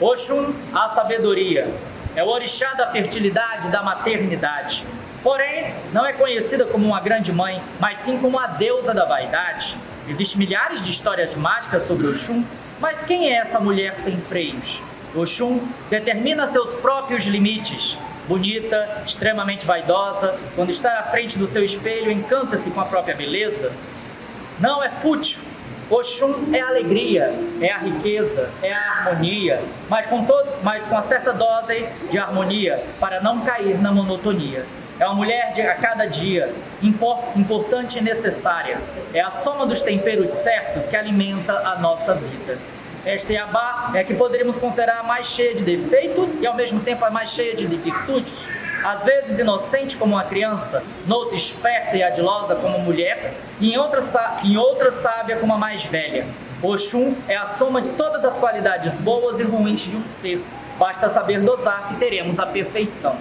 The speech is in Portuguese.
Oxum, a sabedoria. É o orixá da fertilidade da maternidade. Porém, não é conhecida como uma grande mãe, mas sim como a deusa da vaidade. Existem milhares de histórias mágicas sobre Oxum, mas quem é essa mulher sem freios? Oxum determina seus próprios limites. Bonita, extremamente vaidosa, quando está à frente do seu espelho, encanta-se com a própria beleza. Não é fútil. Oxum é a alegria, é a riqueza, é a harmonia, mas com, todo, mas com uma certa dose de harmonia, para não cair na monotonia. É uma mulher de a cada dia, importante e necessária. É a soma dos temperos certos que alimenta a nossa vida. Esta Yabá é a que poderíamos considerar a mais cheia de defeitos e ao mesmo tempo a mais cheia de virtudes. Às vezes inocente como uma criança, noutra esperta e adilosa como mulher, e em outra, em outra sábia como a mais velha. Oxum é a soma de todas as qualidades boas e ruins de um ser. Basta saber dosar e teremos a perfeição.